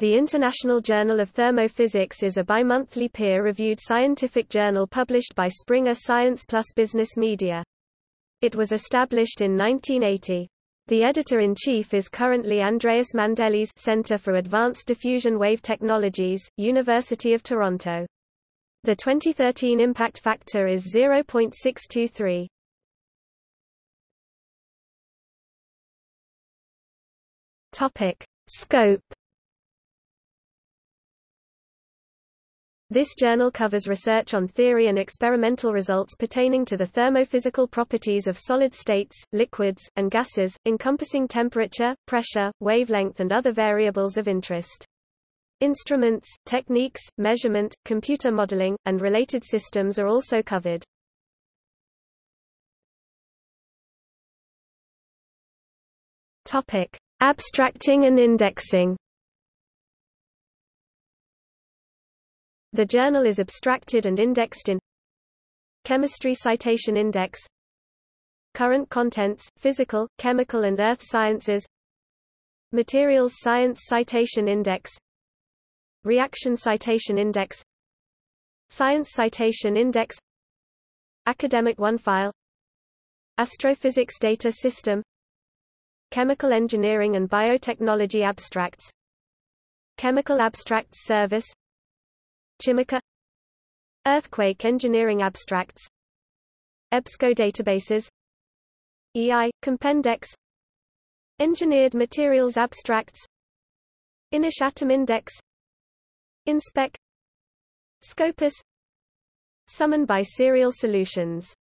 The International Journal of Thermophysics is a bi-monthly peer-reviewed scientific journal published by Springer Science Plus Business Media. It was established in 1980. The editor-in-chief is currently Andreas Mandelis Center for Advanced Diffusion Wave Technologies, University of Toronto. The 2013 impact factor is 0.623. Topic: Scope This journal covers research on theory and experimental results pertaining to the thermophysical properties of solid states, liquids, and gases, encompassing temperature, pressure, wavelength and other variables of interest. Instruments, techniques, measurement, computer modeling, and related systems are also covered. Topic: Abstracting and indexing. The journal is abstracted and indexed in Chemistry Citation Index. Current Contents, Physical, Chemical and Earth Sciences. Materials Science Citation Index. Reaction Citation Index. Science Citation Index. Academic OneFile Astrophysics Data System. Chemical Engineering and Biotechnology Abstracts. Chemical Abstracts Service Chimica Earthquake Engineering Abstracts. EBSCO databases. EI, Compendex. Engineered Materials Abstracts. INIS Atom Index. Inspec. Scopus. Summon by Serials Solutions